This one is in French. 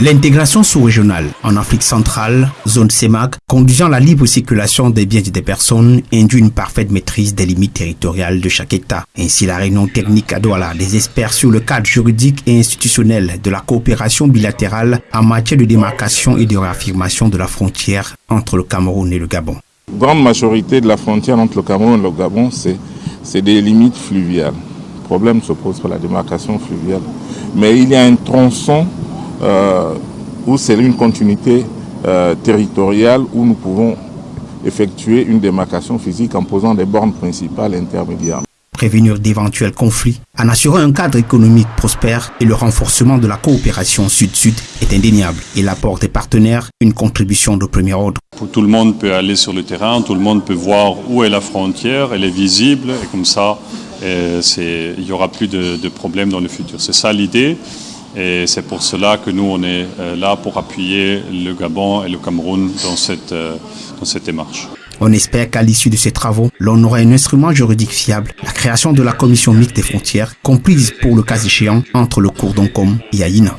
L'intégration sous-régionale en Afrique centrale, zone CEMAC, conduisant la libre circulation des biens et des personnes, induit une parfaite maîtrise des limites territoriales de chaque État. Ainsi, la réunion technique à Douala des experts sur le cadre juridique et institutionnel de la coopération bilatérale en matière de démarcation et de réaffirmation de la frontière entre le Cameroun et le Gabon. Grande majorité de la frontière entre le Cameroun et le Gabon, c'est des limites fluviales. Le problème se pose pour la démarcation fluviale. Mais il y a un tronçon où c'est une continuité euh, territoriale où nous pouvons effectuer une démarcation physique en posant des bornes principales intermédiaires. Prévenir d'éventuels conflits en assurant un cadre économique prospère et le renforcement de la coopération sud-sud est indéniable et l'apport des partenaires une contribution de premier ordre. Tout le monde peut aller sur le terrain, tout le monde peut voir où est la frontière, elle est visible et comme ça il n'y aura plus de, de problèmes dans le futur. C'est ça l'idée. Et c'est pour cela que nous, on est euh, là pour appuyer le Gabon et le Cameroun dans cette, euh, dans cette démarche. On espère qu'à l'issue de ces travaux, l'on aura un instrument juridique fiable, la création de la commission mixte des frontières, comprise pour le cas échéant entre le Courdon et Aïna.